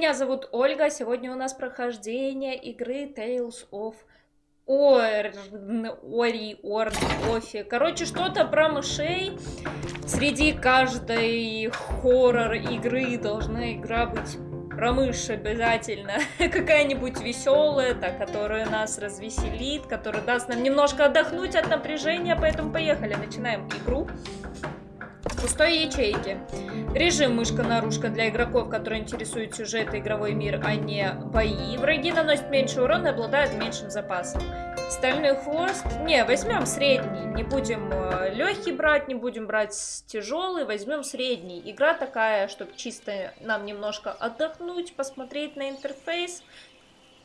меня зовут Ольга. Сегодня у нас прохождение игры Tales of Ори, Орн, Офи. Короче, что-то про мышей. Среди каждой хоррор игры должна игра быть про мышь обязательно. Какая-нибудь веселая, та, которая нас развеселит, которая даст нам немножко отдохнуть от напряжения. Поэтому поехали, начинаем игру пустой ячейки. Режим мышка-наружка для игроков, которые интересуют сюжет и игровой мир, а не бои. Враги наносят меньше урона и обладают меньшим запасом. Стальной хвост. Не, возьмем средний. Не будем э, легкий брать, не будем брать тяжелый, возьмем средний. Игра такая, чтобы чисто нам немножко отдохнуть, посмотреть на интерфейс.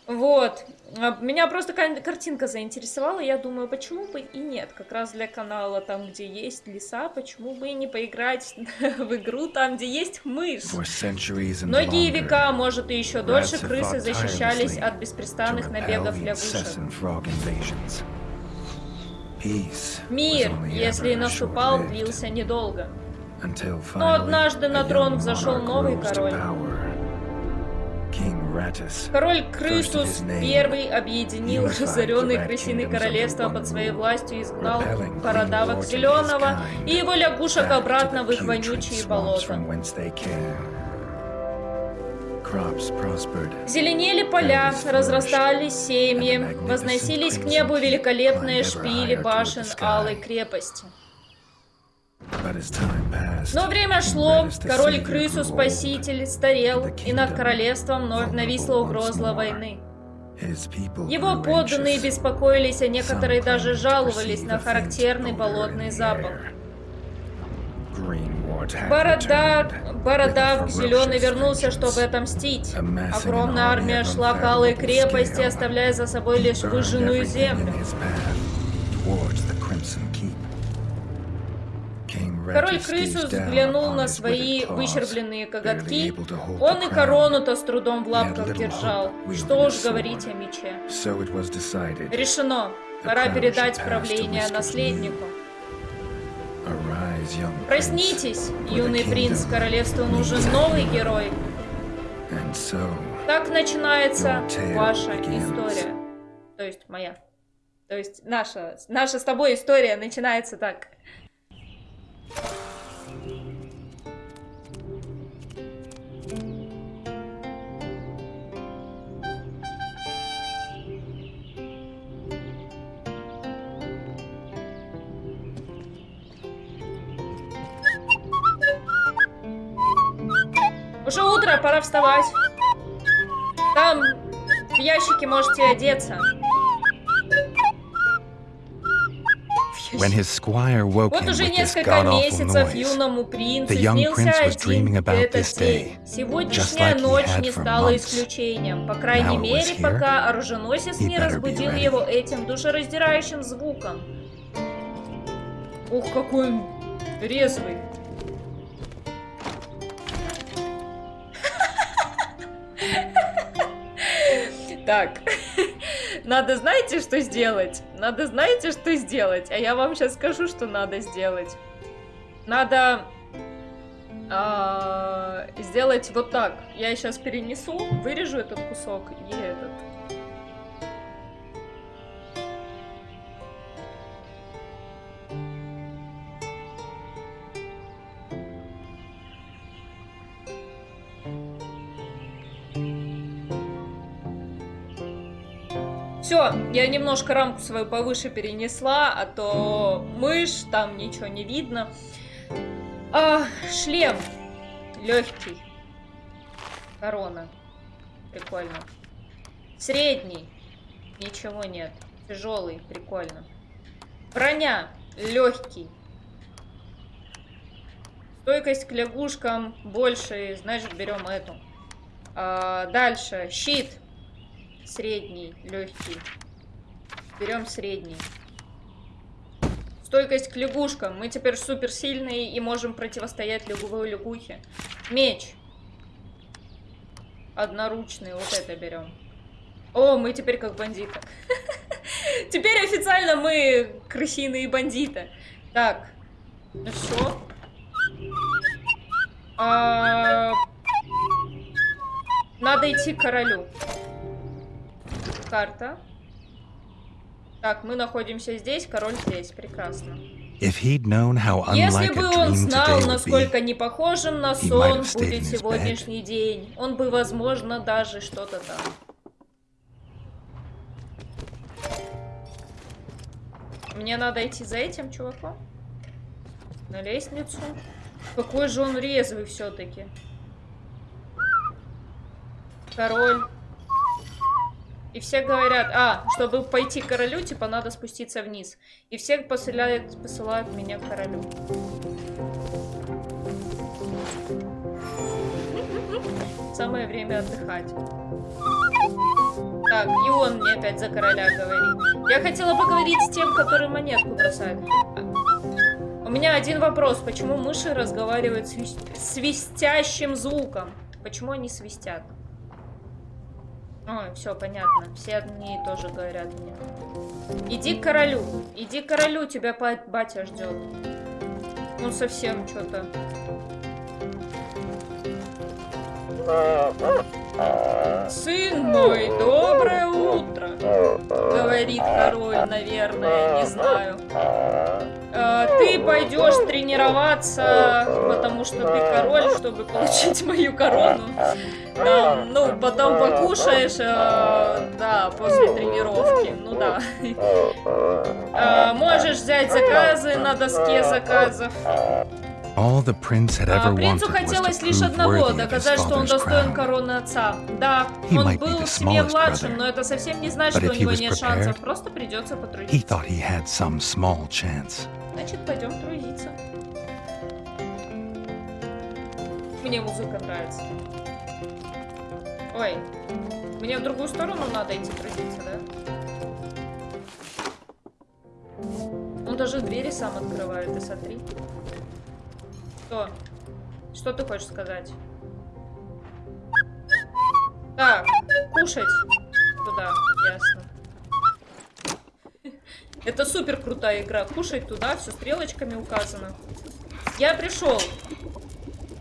Вот. А, меня просто картинка заинтересовала. Я думаю, почему бы и нет. Как раз для канала, там, где есть леса, почему бы и не поиграть в игру, там, где есть мышь. Многие века, может, и еще дольше крысы защищались от беспрестанных набегов лягушек. Мир, если и наступал, длился недолго. Но однажды на трон взошел новый король. Король Крысус первый объединил разоренные крысиные королевства под своей властью и изгнал бородавок Зеленого и его лягушек обратно в их вонючие болота. Зеленели поля, разрастались семьи, возносились к небу великолепные шпили башен Алой крепости. Но время шло, король крысу-спаситель старел, и над королевством нависла угроза войны. Его подданные беспокоились, а некоторые даже жаловались на характерный болотный запах. Борода... Бородавк Зеленый вернулся, чтобы отомстить. Огромная армия шла к Алой крепости, оставляя за собой лишь выжженную землю. Король крысу взглянул на свои выщербленные коготки. Он и корону-то с трудом в лапках держал. Что уж говорить о мече. Решено. Пора передать правление наследнику. Проснитесь, юный принц, королевству нужен новый герой. Так начинается ваша история. То есть моя. То есть наша, наша с тобой история начинается так. Уже утро, пора вставать. Там в ящике можете одеться. Вот уже несколько месяцев юному принцу снился один этот день. Сегодняшняя ночь не стала исключением. По крайней мере, пока оруженосец не разбудил его этим душераздирающим звуком. Ух, какой он резвый. Так, надо знаете, что сделать? Надо знаете, что сделать? А я вам сейчас скажу, что надо сделать. Надо э, сделать вот так. Я сейчас перенесу, вырежу этот кусок и этот. Все, я немножко рамку свою повыше перенесла, а то мышь, там ничего не видно. А, шлем легкий. Корона. Прикольно. Средний. Ничего нет. Тяжелый. Прикольно. Броня. Легкий. Стойкость к лягушкам больше, значит берем эту. А, дальше. Щит. Средний, легкий. Берем средний. Стойкость к лягушкам. Мы теперь супер сильные и можем противостоять лягувой лягухе. Меч. Одноручный. Вот это берем. О, мы теперь как бандиты. Теперь официально мы крысиные бандиты. Так. Ну все. А... Надо идти к королю. Карта. Так, мы находимся здесь, король здесь. Прекрасно. Если бы он знал, насколько не похожим на сон будет сегодняшний день, он бы, возможно, даже что-то там. Мне надо идти за этим чуваком? На лестницу? Какой же он резвый все-таки. Король. И все говорят, а, чтобы пойти к королю, типа, надо спуститься вниз. И все посылают, посылают меня к королю. Самое время отдыхать. Так, и он мне опять за короля говорит. Я хотела поговорить с тем, который монетку бросает. У меня один вопрос. Почему мыши разговаривают свист... свистящим звуком? Почему они свистят? Ой, все, понятно. Все одни тоже говорят мне. Иди к королю. Иди к королю, тебя батя ждет. Ну, совсем что-то. Сын мой, доброе утро, говорит король, наверное, не знаю. Пойдешь тренироваться, потому что ты король, чтобы получить мою корону. Да, ну, потом покушаешь, а, да, после тренировки, ну да. А, можешь взять заказы на доске заказов. А, принцу хотелось лишь одного, доказать, что он достоин короны отца. Да, он был в семье младшим, но это совсем не значит, что у него нет шансов, просто придется потрудиться. Значит, пойдем трудиться. Мне музыка нравится. Ой, мне в другую сторону надо идти трудиться, да? Он даже двери сам открывает, ты смотри. Что? Что ты хочешь сказать? Так, кушать туда, ясно. Это супер крутая игра. Кушать туда, все стрелочками указано. Я пришел.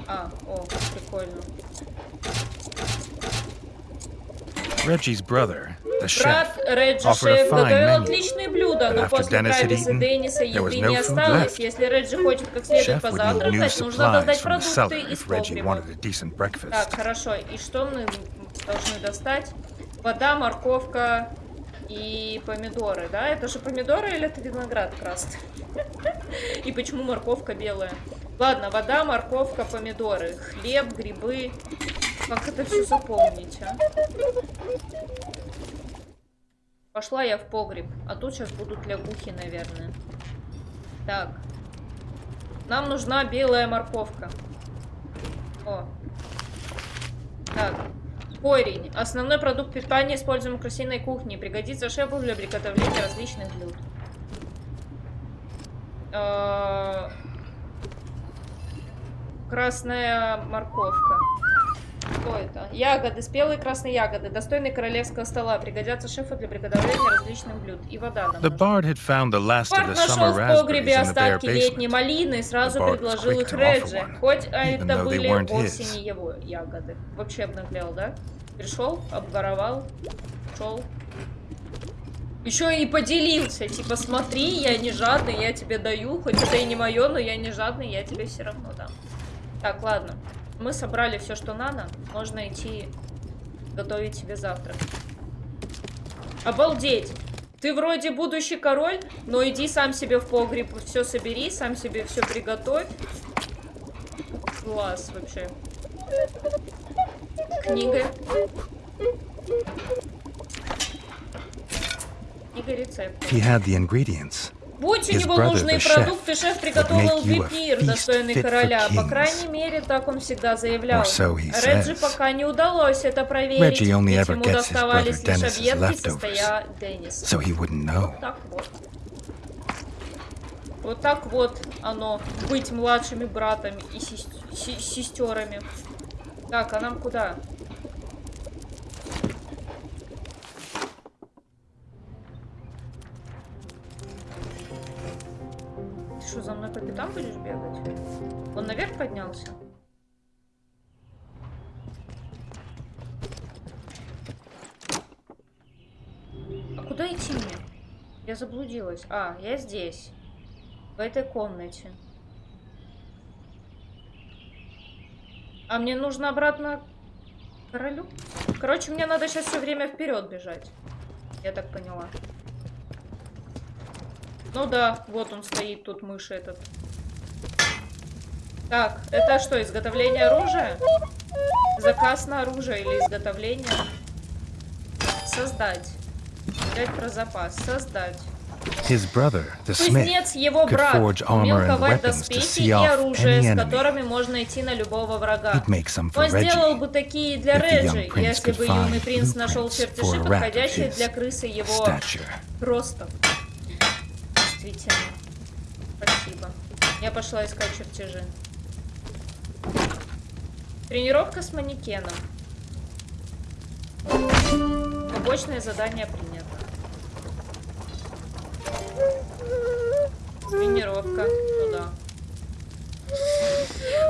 А, о, прикольно. Reggie's brother, Брат Реджи шеф готовил отличные блюда, но после Трависа Денниса еды не осталось. Если Реджи хочет как следует позавтракать, нужно достать продукты из погреба. Так, хорошо. И что мы должны достать? Вода, морковка и помидоры, да? Это же помидоры или это виноград красный? И почему морковка белая? Ладно, вода, морковка, помидоры, хлеб, грибы. Как это все запомнить, а? Пошла я в погреб. А тут сейчас будут лягухи, наверное. Так. Нам нужна белая морковка. О. Так. Корень. Основной продукт питания используем в крысиной кухне. Пригодится шефу для приготовления различных блюд. Э Красная морковка. Что это? Ягоды, спелые красные ягоды, достойные королевского стола, пригодятся шефу для приготовления различных блюд. И вода нам Бард нашел в погребе остатки летней малины и сразу предложил их Реджи, хоть это были вовсе не его ягоды. Вообще обнаглел, да? Пришел, обворовал, ушел. Еще и поделился, типа, смотри, я не жадный, я тебе даю, хоть это и не мое, но я не жадный, я тебе все равно дам. Так, ладно. Мы собрали все, что надо. Можно идти готовить себе завтрак. Обалдеть! Ты вроде будущий король, но иди сам себе в погреб все собери, сам себе все приготовь. Класс вообще. Книга. Книга рецептов. He had the ingredients. Будь у него нужные продукты, шеф приготовил бы пир, достойный короля. По крайней мере, так он всегда заявлял. Реджи пока не удалось это проверить, ведь ему доставались лишь объедки, состоя Деннис. Вот так вот. Вот так вот оно, быть младшими братами и сестерами. Так, а нам куда? Ты что, за мной по пятам будешь бегать? Он наверх поднялся? А куда идти мне? Я заблудилась. А, я здесь. В этой комнате. А мне нужно обратно королю? Короче, мне надо сейчас все время вперед бежать. Я так поняла. Ну да, вот он стоит, тут мышь этот. Так, это что, изготовление оружия? Заказ на оружие или изготовление? Создать. Взять про запас. Создать. Кузнец, его брат, умел ковать доспехи и оружие, с которыми можно идти на любого врага. Он сделал бы такие для Реджи, если бы юный принц нашел чертежи, подходящие для крысы его ростов. Действительно. Спасибо. Я пошла искать чертежи. Тренировка с манекеном. Побочное задание принято. Тренировка. Туда.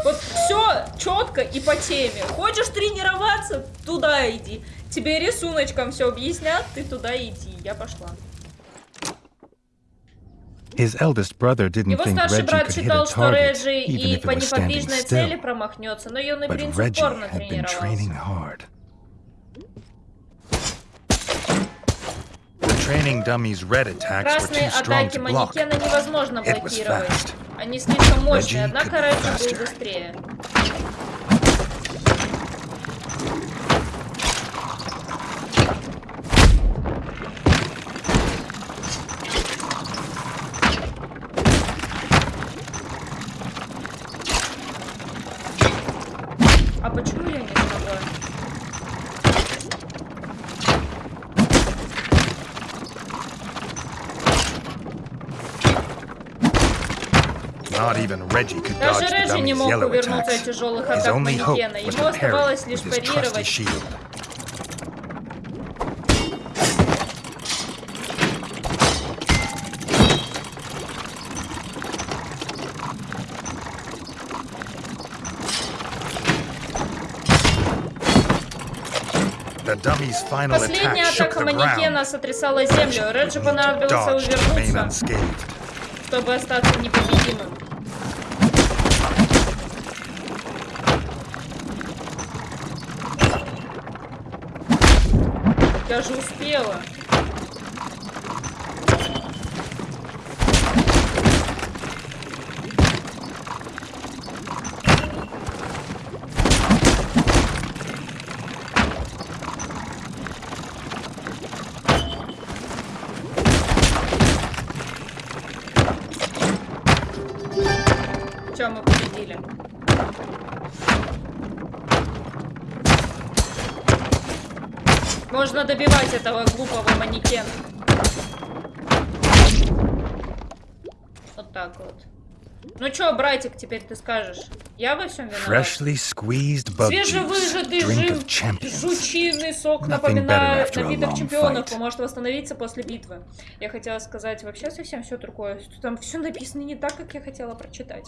Вот все четко и по теме. Хочешь тренироваться? Туда иди. Тебе рисуночком все объяснят, ты туда иди. Я пошла. His eldest brother didn't Его старший брат считал, что Реджи и по неподвижной цели промахнется, но юный принц упорно тренировался. hard. The training dummy's red attacks were too strong to block. It was fast. Они слишком мощные, однако Реджи был быстрее. А почему я не смогла? Not even Reggie could Даже Реджи не мог увернуться от тяжелых атак манекена. Ему оставалось лишь парировать. Последняя атака манекена сотрясала землю. Реджи remain увернуться, чтобы остаться непобедимым. Я же успела. Добивать этого глупого манекена. Вот так вот. Ну чё, братик, теперь ты скажешь? Я во всем виноват? Свежевыжатый жив... жучиный сок напоминает напиток чемпионов, поможет восстановиться после битвы. Я хотела сказать вообще совсем все другое. Там все написано не так, как я хотела прочитать.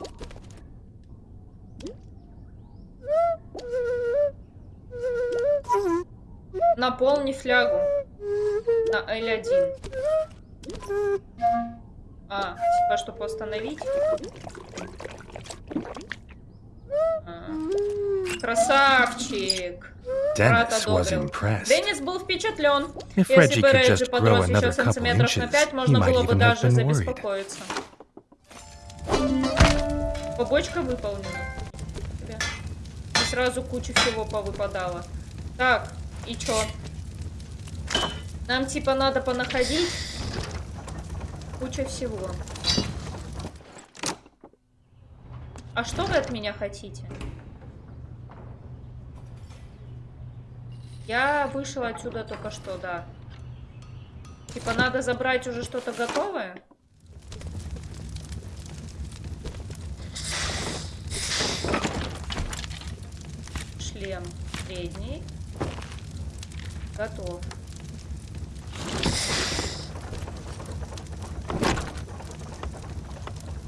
Наполни флягу на L1. А, типа, чтобы восстановить. А. Красавчик. Was одобрил. impressed. Деннис был впечатлен. Если бы Реджи подрос еще сантиметров на пять, можно было бы даже забеспокоиться. Побочка выполнена. И сразу куча всего повыпадала. Так, и чё? Нам типа надо понаходить куча всего. А что вы от меня хотите? Я вышла отсюда только что, да. Типа надо забрать уже что-то готовое? Шлем средний. Готов.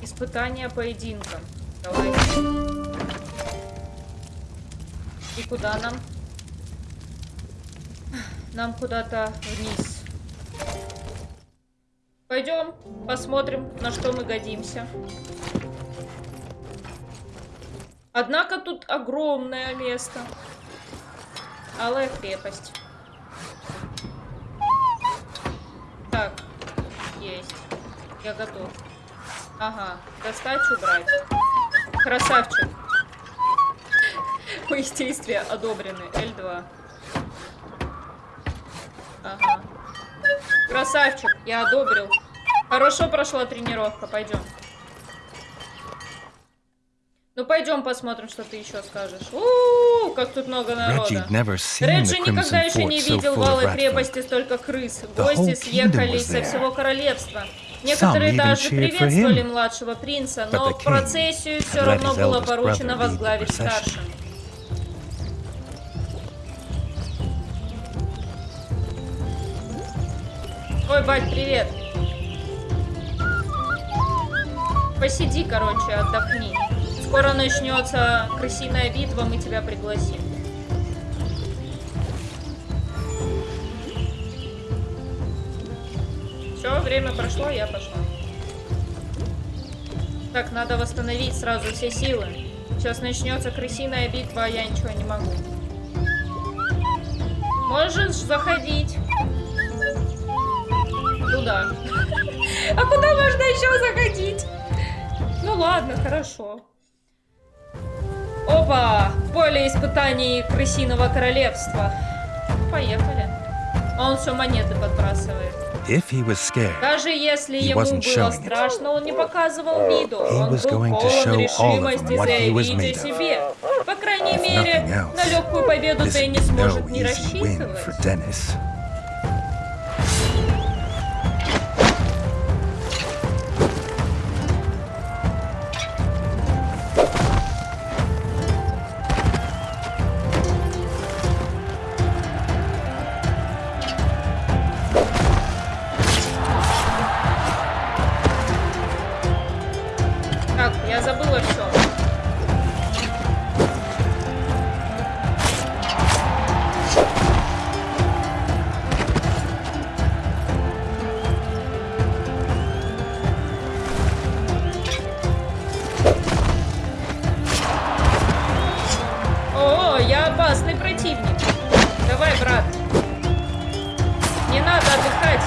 Испытание поединка. Давай. И куда нам? Нам куда-то вниз. По Пойдем, посмотрим, на что мы годимся. Однако тут огромное место. Алая крепость. Так, есть. Я готов. Ага, достать, убрать. Красавчик. Мои действия одобрены. L2. Ага. Красавчик, я одобрил. Хорошо прошла тренировка, пойдем. Ну пойдем посмотрим, что ты еще скажешь. У, -у, -у как тут много народа. Реджи никогда еще не видел в Алой крепости столько крыс. Гости съехались со всего королевства. Некоторые даже приветствовали младшего принца, но процессию все равно было поручено возглавить старшим. Ой, бать, привет. Посиди, короче, отдохни. Скоро начнется крысиная битва, мы тебя пригласим. Все, время прошло, я пошла. Так, надо восстановить сразу все силы. Сейчас начнется крысиная битва, а я ничего не могу. Можешь заходить. Туда. А куда можно еще заходить? Ну ладно, хорошо. Опа! Поле испытаний крысиного королевства. Поехали. Он все монеты подбрасывает. Scared, Даже если ему было страшно, он не показывал виду. Он был полон решимости заявить о себе. По крайней мере, на легкую победу не сможет не рассчитывать.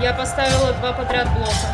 Я поставила два подряд блока.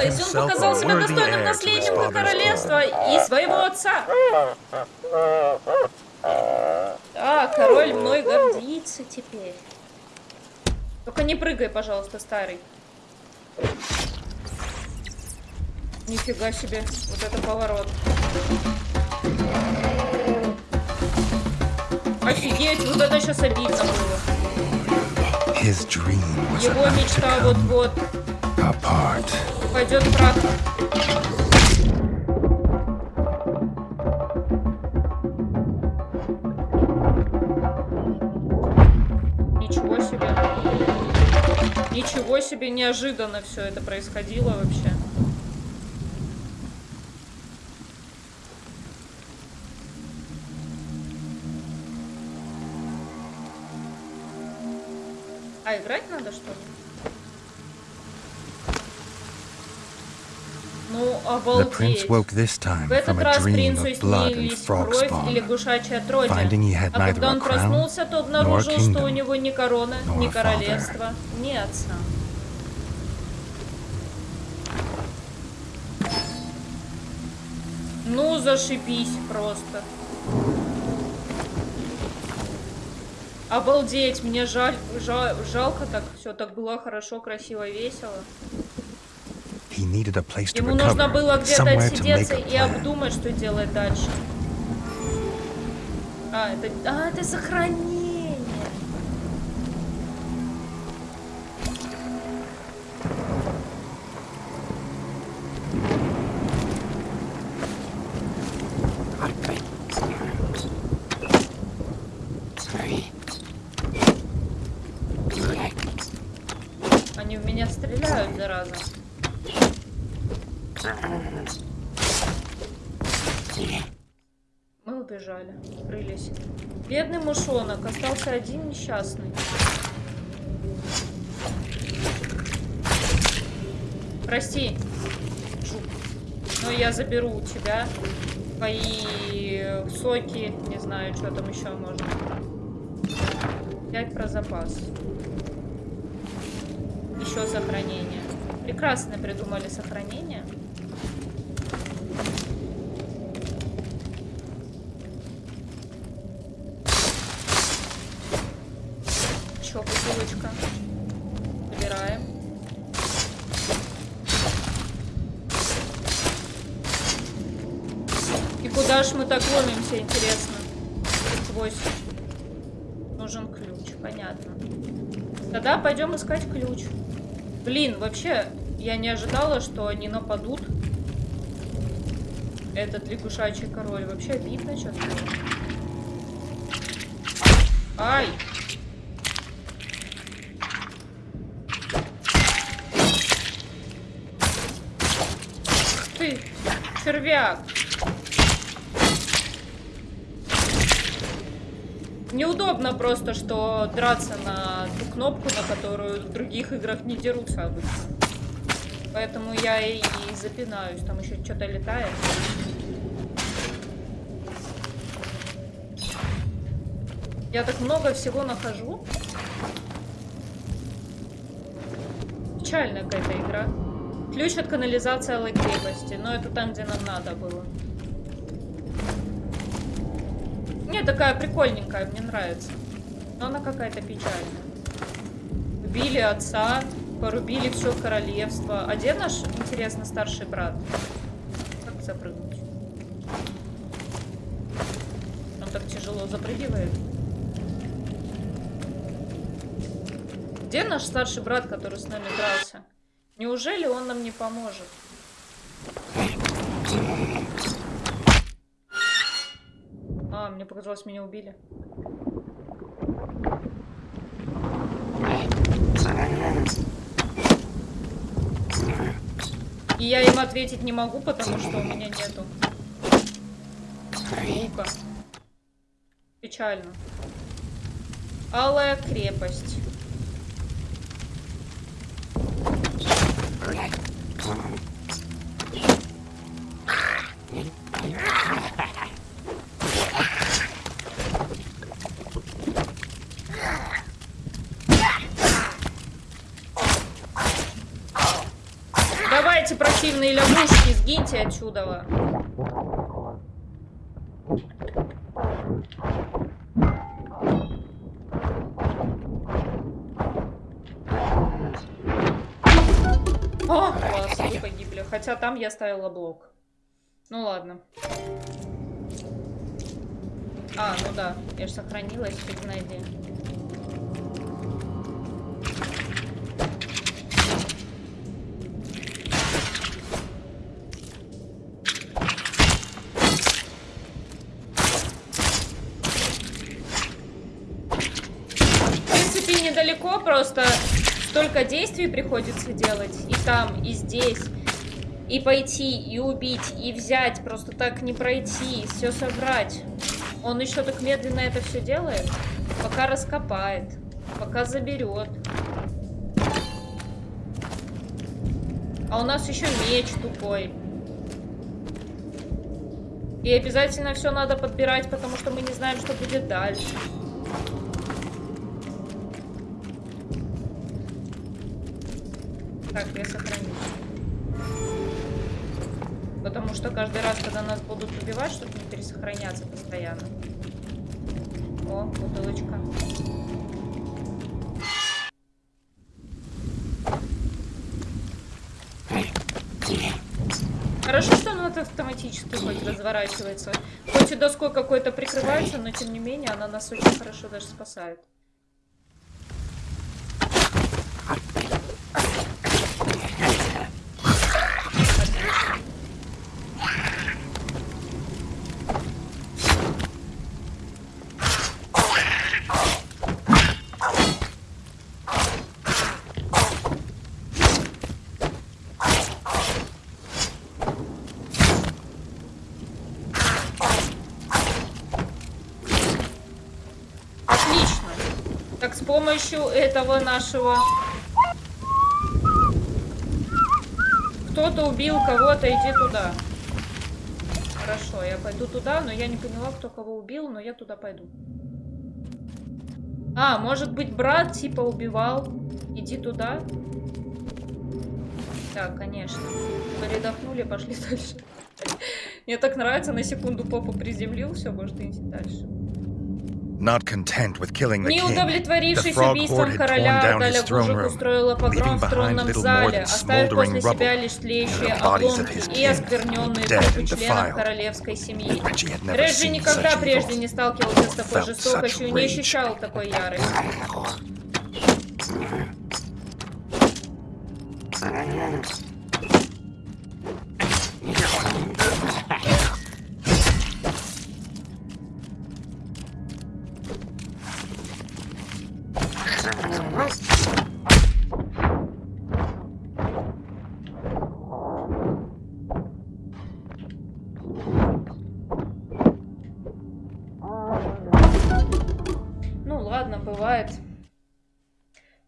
Получилось! Он показал себя достойным наследником королевства и своего отца. Да, король мной гордится теперь. Только не прыгай, пожалуйста, старый. Нифига себе, вот это поворот. Офигеть, вот это сейчас обидно было. Его мечта вот-вот пойдет прах. Ничего себе. Ничего себе, неожиданно все это происходило вообще. А играть надо что ли? The обалдеть. prince woke this time from a dream of blood and frog spawn. Finding he had А neither a crown nor у kingdom, nor father. ни отца. Ну, зашибись просто. Обалдеть, мне жаль, жаль, жалко так, все так было хорошо, красиво, весело. He needed a place to Ему нужно было где-то отсидеться и обдумать, что делать дальше. А, это, а, это сохранение. Убежали, скрылись. Бедный мышонок, остался один несчастный. Прости, жук, но я заберу у тебя твои соки, не знаю, что там еще можно. Взять про запас. Еще сохранение. Прекрасно придумали сохранение. Вообще, я не ожидала, что они нападут. Этот лягушачий король. Вообще обидно сейчас. Ай! Ты, червяк! Неудобно просто, что драться на ту кнопку, на которую в других играх не дерутся обычно. Поэтому я и, запинаюсь. Там еще что-то летает. Я так много всего нахожу. Печальная какая-то игра. Ключ от канализации Алой крепости. Но это там, где нам надо было. Не, такая прикольненькая, мне нравится. Но она какая-то печальная. Убили отца, порубили все королевство. А где наш, интересно, старший брат? Как запрыгнуть? Он так тяжело запрыгивает. Где наш старший брат, который с нами дрался? Неужели он нам не поможет? Мне показалось, меня убили. И я им ответить не могу, потому что у меня нету лука. Печально. Алая крепость. Давайте, противные лягушки, сгиньте отсюда. О, класс, вы погибли. Хотя там я ставила блок. Ну ладно. А, ну да, я же сохранилась, фиг найди. Столько действий приходится делать. И там, и здесь. И пойти, и убить, и взять. Просто так не пройти, все собрать. Он еще так медленно это все делает. Пока раскопает. Пока заберет. А у нас еще меч тупой. И обязательно все надо подбирать, потому что мы не знаем, что будет дальше. Каждый раз, когда нас будут убивать, чтобы не пересохраняться постоянно. О, бутылочка. Хорошо, что она автоматически хоть разворачивается. Хоть и доской какой-то прикрывается, но тем не менее она нас очень хорошо даже спасает. Помощью этого нашего... Кто-то убил кого-то, иди туда. Хорошо, я пойду туда, но я не поняла, кто кого убил, но я туда пойду. А, может быть, брат типа убивал. Иди туда. Так, конечно. Передохнули, пошли дальше. Мне так нравится, на секунду попу приземлил, все, может идти дальше. Не удовлетворившись убийством короля, Галя Гужик устроила погром в тронном зале, оставив после себя лишь тлеющие обломки и оскверненные трупы членов королевской семьи. Реджи никогда прежде не сталкивался с такой жестокостью и не ощущал такой ярости.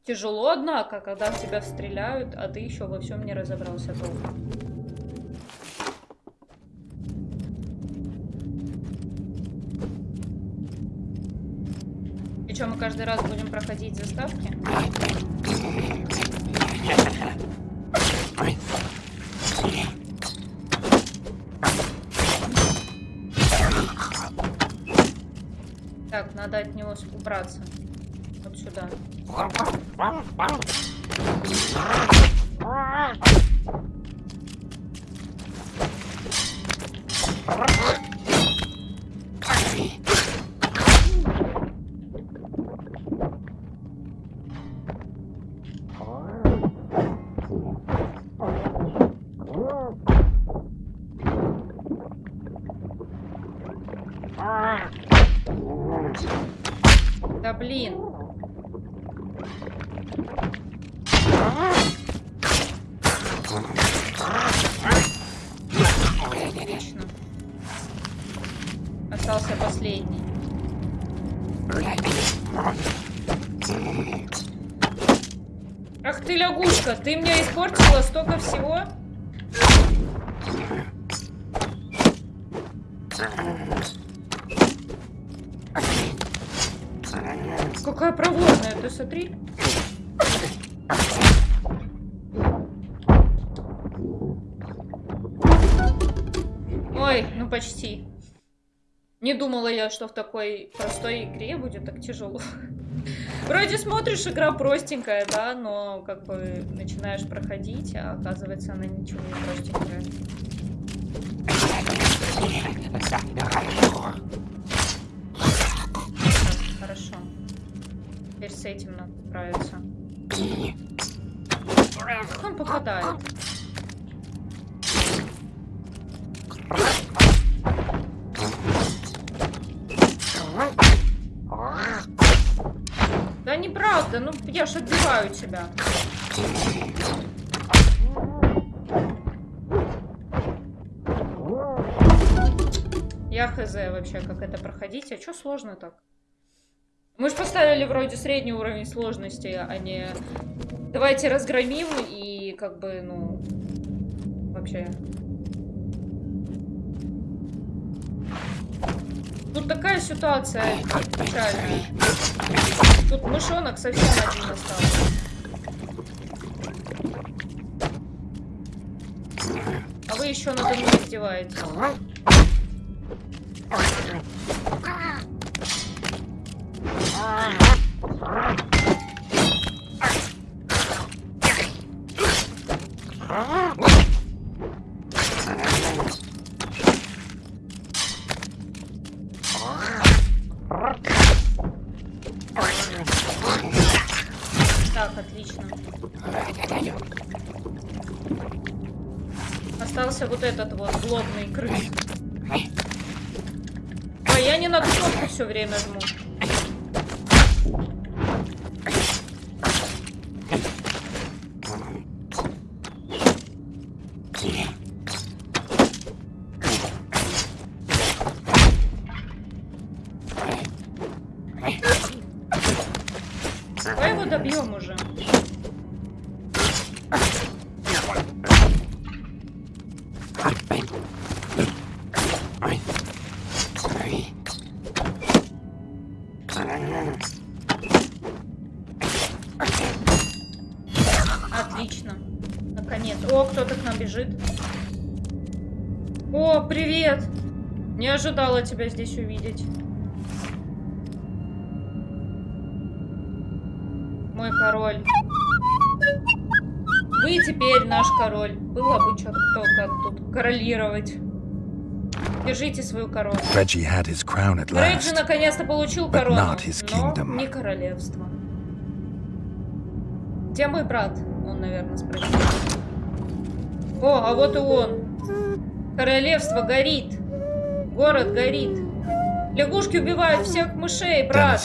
Тяжело, однако, когда в тебя стреляют, а ты еще во всем не разобрался толком. Что, мы каждый раз будем проходить заставки? Так, надо от него убраться. Вот сюда. Какая проворная, ты смотри. Ой, ну почти. Не думала я, что в такой простой игре будет так тяжело. Вроде смотришь, игра простенькая, да, но как бы начинаешь проходить, а оказывается она ничего не простенькая. С этим надо справиться. Он попадает? Да неправда. Да ну я ж отбиваю тебя. Я хз вообще, как это проходить. А что сложно так? Мы же поставили вроде средний уровень сложности, а не... Давайте разгромим и как бы, ну... Вообще... Тут такая ситуация печальная. Тут мышонок совсем один остался. А вы еще надо мной издеваетесь. Так, отлично. Остался вот этот вот злобный крыс. А я не на кнопку все время жму. Ожидала тебя здесь увидеть. Мой король. Вы теперь наш король. Было бы что только тут королировать. Держите свою корону. Реджи наконец-то получил корону, но не королевство. Где мой брат? Он, наверное, спросил. О, а вот и он. Королевство горит. Город горит. Лягушки убивают всех мышей, брат.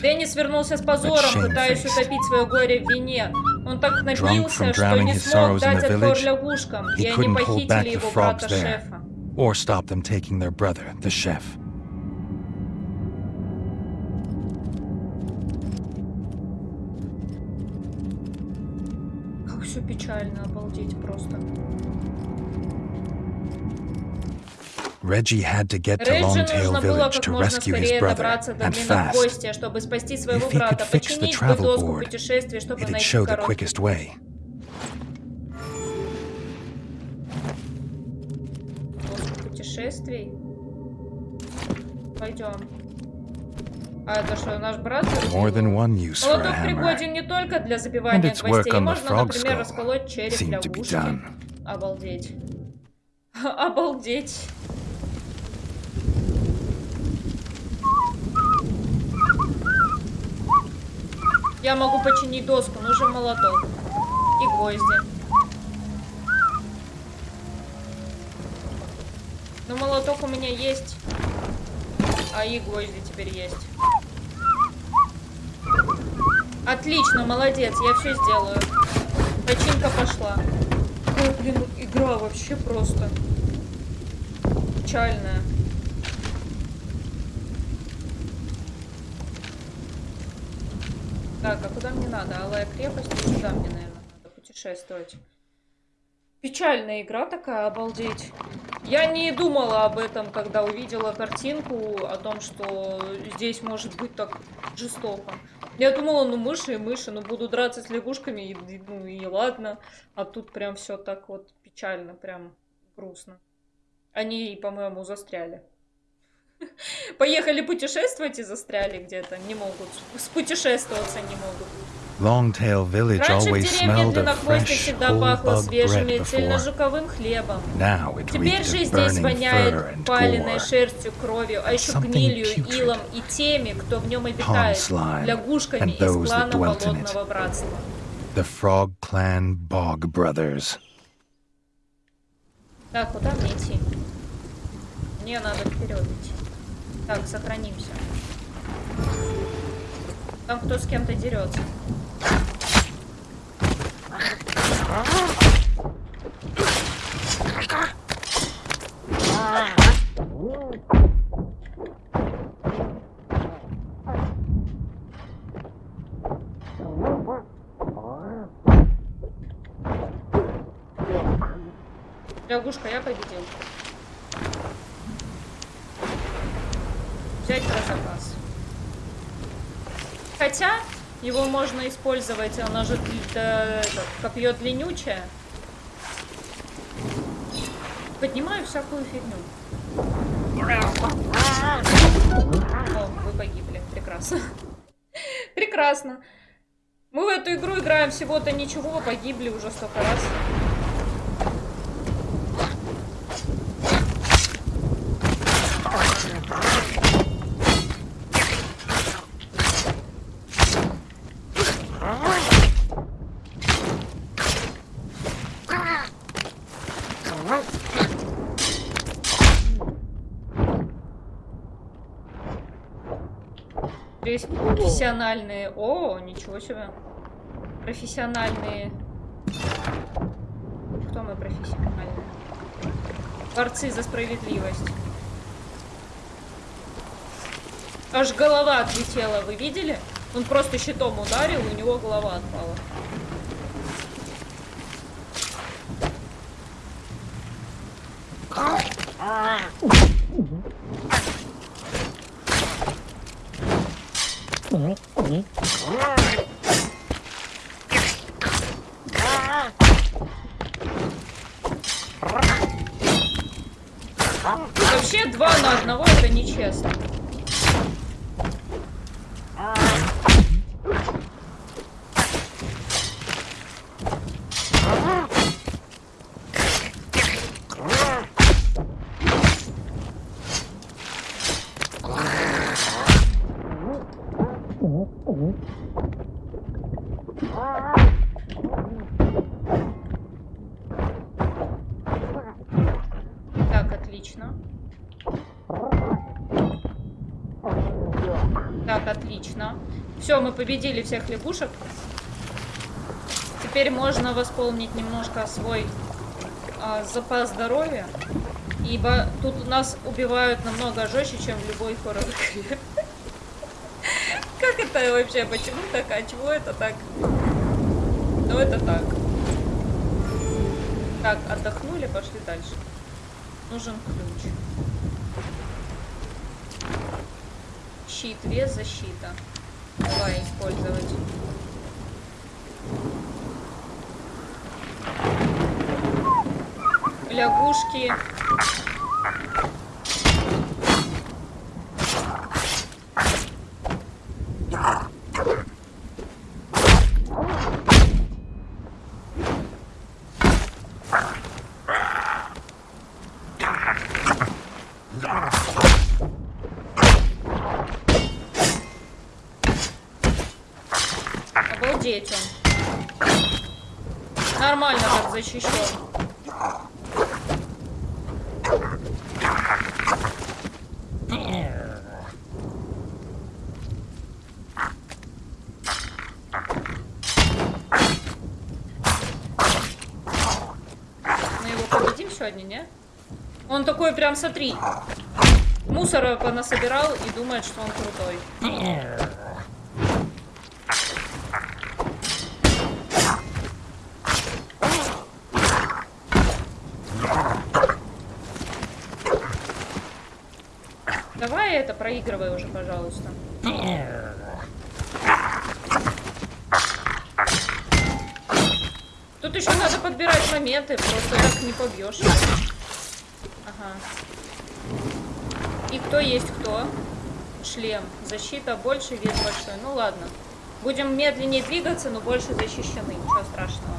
Деннис вернулся с позором, пытаясь утопить свое горе в вине. Он так напился, что не смог дать отпор лягушкам, и они похитили его frogs брата there. шефа. Or stop them taking their brother, the chef. Как все печально, обалдеть просто. Reggie had to get to Реджи Longtail Village to rescue his brother, and fast. If he could fix the travel board, It'd show the quickest way. путешествий. Пойдем. А это что, наш брат? More than one use for a Молоток hammer. пригоден не только для And забивания its work гвоздей. on the Можно, например, расколоть череп seemed to be лягушки. done. Обалдеть. Обалдеть. Я могу починить доску, нужен молоток. И гвозди. Ну, молоток у меня есть. А и гвозди теперь есть. Отлично, молодец, я все сделаю. Починка пошла. Какая, блин, игра вообще просто печальная. Так, а куда мне надо? Алая крепость? Сюда мне, наверное, надо путешествовать. Печальная игра такая, обалдеть. Я не думала об этом, когда увидела картинку о том, что здесь может быть так жестоко. Я думала, ну мыши и мыши, ну буду драться с лягушками, и- ну и ладно. А тут прям все так вот печально, прям грустно. Они, по-моему, застряли. Поехали путешествовать и застряли где-то. Не могут. Спутешествоваться не могут. Longtail Village always smelled of fresh whole bug bread before. Now it Теперь же of здесь burning воняет fur and паленой gore. шерстью, кровью, а еще Something гнилью, илом и теми, кто в нем обитает, slime лягушками and из those that клана dwelt in it. Болотного Братства. The Frog Clan Bog Brothers. Так, куда мне идти? Мне надо вперед идти. Так, сохранимся. Там кто с кем-то дерется. Лягушка, я победил. Взять про запас. Хотя, его можно использовать, оно же это, копье длиннючее. Поднимаю всякую фигню. О, вы погибли. Прекрасно. Прекрасно. Мы в эту игру играем всего-то ничего, погибли уже столько раз. Есть профессиональные... О, ничего себе. Профессиональные... Кто мы профессиональные? Борцы за справедливость. Аж голова отлетела, вы видели? Он просто щитом ударил, у него голова отпала. Вообще два на одного это нечестно. Все, мы победили всех лягушек. Теперь можно восполнить немножко свой а, запас здоровья. Ибо тут нас убивают намного жестче, чем в любой хоррор Как это вообще? Почему так? А чего это так? Ну это так. Так, отдохнули, пошли дальше. Нужен ключ. Щит, вес, защита. Давай использовать. Лягушки. Обалдеть он. Нормально так защищен. Мы его победим сегодня, не? Он такой прям, смотри, мусора понасобирал и думает, что он крутой. проигрывай уже, пожалуйста. Тут еще надо подбирать моменты, просто так не побьешь. Ага. И кто есть кто? Шлем. Защита больше, вес большой. Ну ладно. Будем медленнее двигаться, но больше защищены. Ничего страшного.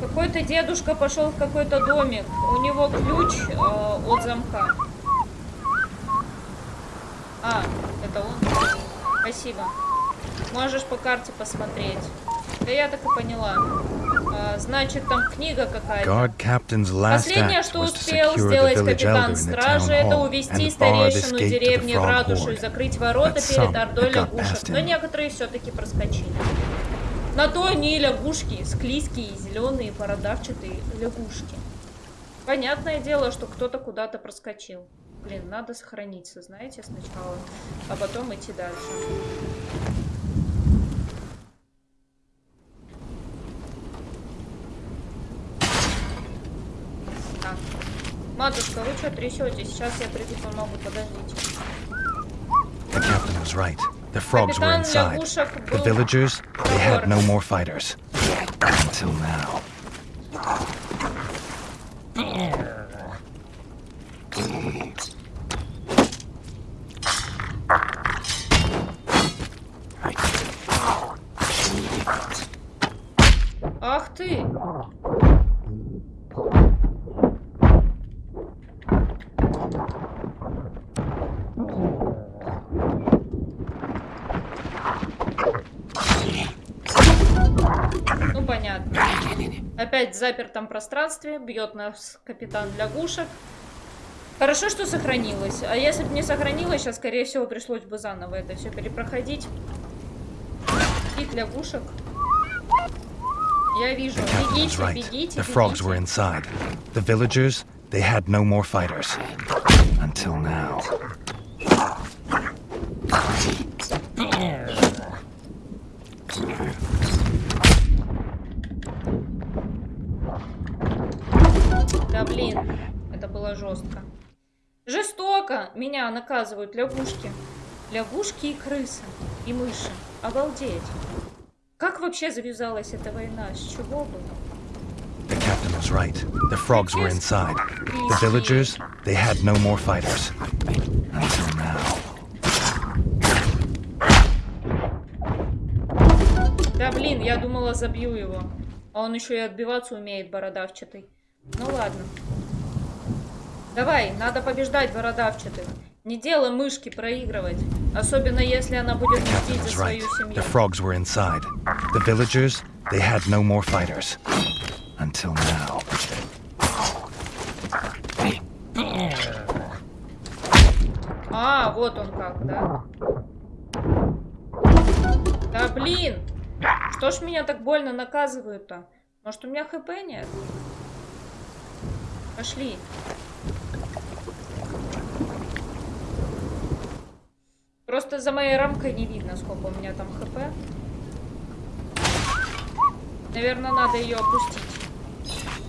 Какой-то дедушка пошел в какой-то домик. У него ключ э, от замка. А, это он? Спасибо. Можешь по карте посмотреть. Да я так и поняла. Значит, там книга какая-то. Последнее, что успел сделать капитан стражи, это увести старейшину деревни в ратушу и закрыть ворота перед ордой лягушек. Но некоторые все-таки проскочили. На то они лягушки, склизкие, зеленые, бородавчатые лягушки. Понятное дело, что кто-то куда-то проскочил. Блин, надо сохраниться, знаете, сначала, а потом идти дальше. Матушка, вы что трясетесь? Сейчас я приду помогу, подождите. The captain was right. The frogs were inside. The villagers, they had no more fighters. Until now. Опять в запертом пространстве бьет нас капитан лягушек. Хорошо, что сохранилось. А если бы не сохранилось, сейчас, скорее всего, пришлось бы заново это все перепроходить. Пик лягушек. Я вижу. Бегите, right. бегите, The frogs were inside. The villagers, they had no more fighters. Until now. Да блин, это было жестко. Жестоко меня наказывают лягушки. Лягушки и крысы. И мыши. Обалдеть. Как вообще завязалась эта война? С чего бы? The captain was right. The frogs were inside. The villagers, they had no more fighters. Until now. Да блин, я думала забью его. А он еще и отбиваться умеет, бородавчатый. Ну ладно. Давай, надо побеждать бородавчатых. Не дело мышки проигрывать. Особенно если она будет мстить за свою семью. The frogs were inside. The villagers, they had no more fighters. Until now. А, вот он как, да? Да блин! Что ж меня так больно наказывают-то? Может у меня хп нет? Пошли. Просто за моей рамкой не видно, сколько у меня там хп. Наверное, надо ее опустить.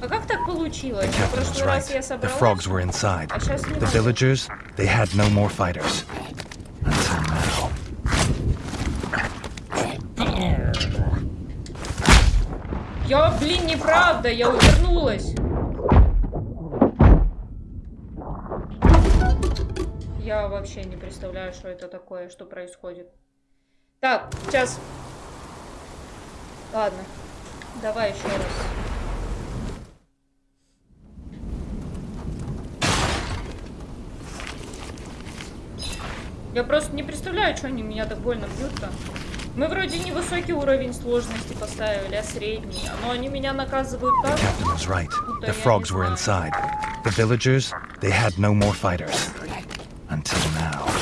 А как так получилось? В прошлый раз я собралась, а сейчас не The villagers, they had no more fighters. Until now. Я, блин, неправда, я увернулась. Я вообще не представляю, что это такое, что происходит. Так, сейчас. Ладно. Давай еще раз. Я просто не представляю, что они меня так больно бьют-то. Мы вроде не высокий уровень сложности поставили, а средний. Но они меня наказывают так. Captain was right. The frogs were inside. The villagers, they had no more fighters. Until now.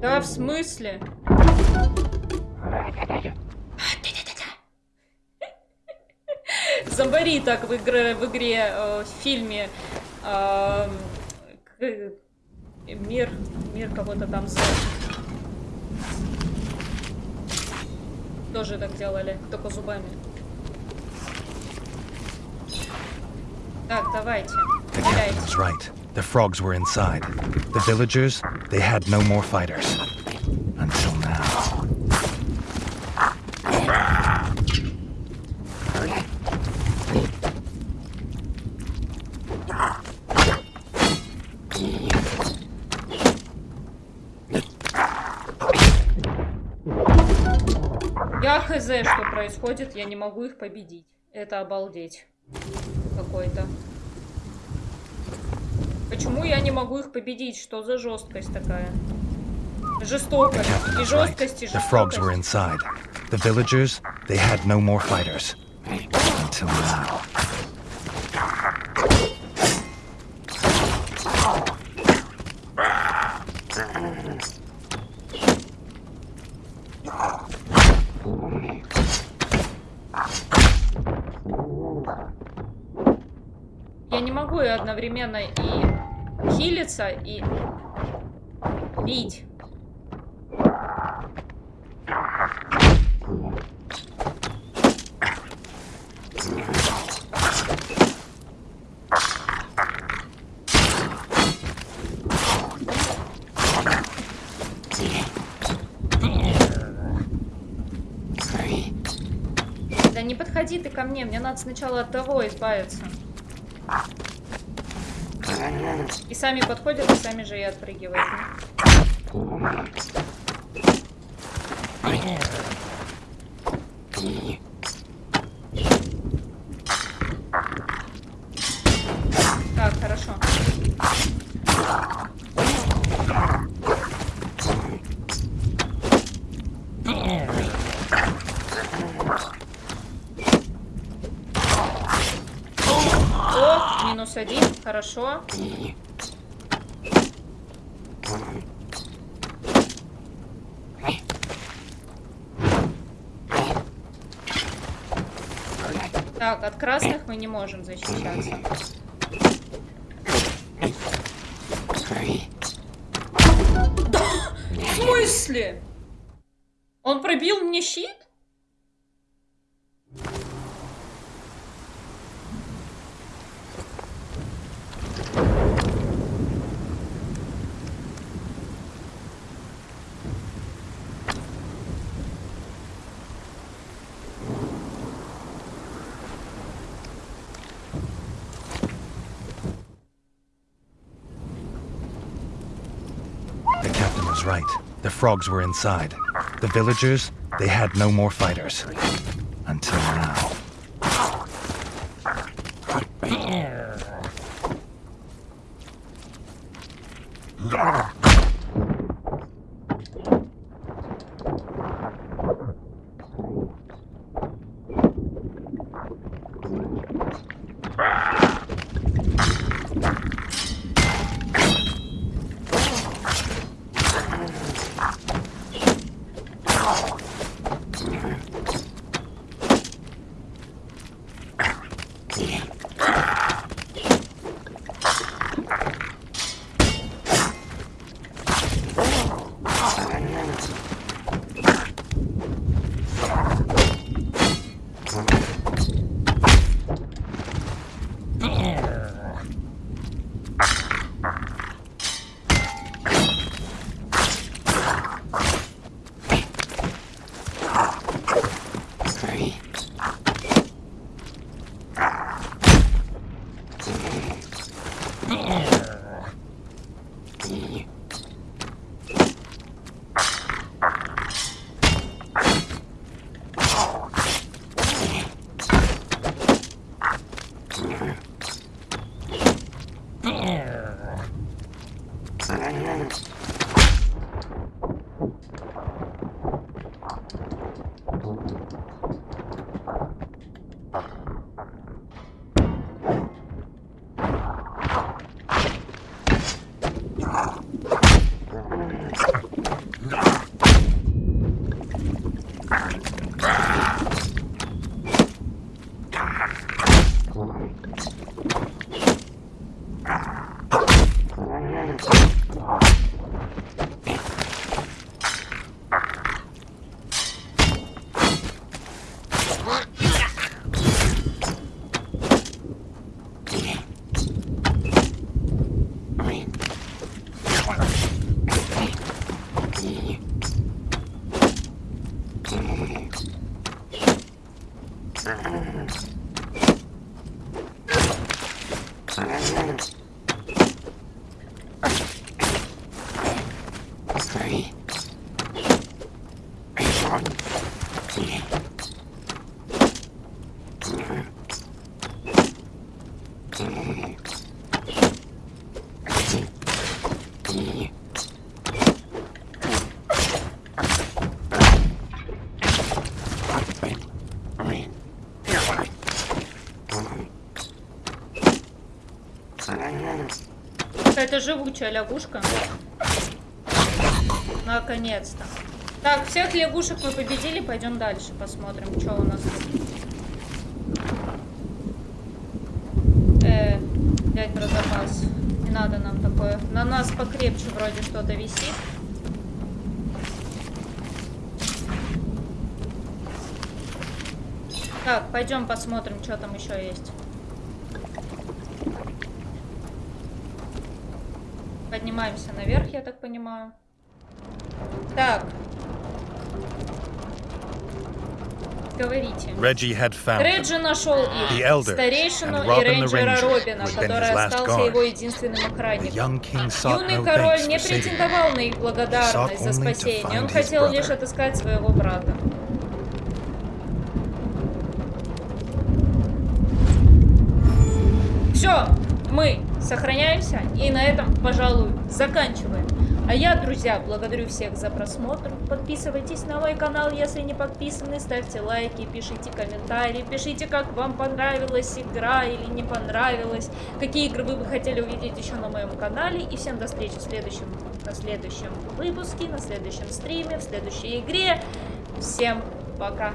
Да, в смысле? Зомбари так в игре, в, игре, э, в фильме э, мир, мир кого-то там за... Тоже так делали, только зубами. Так, давайте. Right. The frogs were inside. The villagers, they had no more fighters. Until now. Я хз, что происходит? Я не могу их победить. Это обалдеть. Какой-то. Почему я не могу их победить? Что за жесткость такая? Жестокость. И жесткость, и жестокость. The villagers, they had no more fighters. Until now. Могу одновременно и хилиться, и бить. Да не подходи ты ко мне, мне надо сначала от того избавиться. И сами подходят, и сами же и отпрыгивают. Так, хорошо. О, минус один, хорошо. От красных мы не можем защищаться. Frogs were inside. The villagers, they had no more fighters. Oh. Живучая лягушка. Наконец-то. Так, всех лягушек мы победили. Пойдем дальше, посмотрим, что у нас тут. Э, взять про запас. Не надо нам такое. На нас покрепче вроде что-то висит. Так, пойдем посмотрим, что там еще есть. Поднимаемся наверх, я так понимаю. Так. Говорите. Реджи нашел их, старейшину и рейнджера Робина, который остался его единственным охранником. Юный король не претендовал на их благодарность за спасение, он хотел лишь отыскать своего брата. Все, мы сохраняемся и на этом, пожалуй, заканчиваем. А я, друзья, благодарю всех за просмотр. Подписывайтесь на мой канал, если не подписаны. Ставьте лайки, пишите комментарии. Пишите, как вам понравилась игра или не понравилась. Какие игры вы бы хотели увидеть еще на моем канале. И всем до встречи в следующем, на следующем выпуске, на следующем стриме, в следующей игре. Всем пока!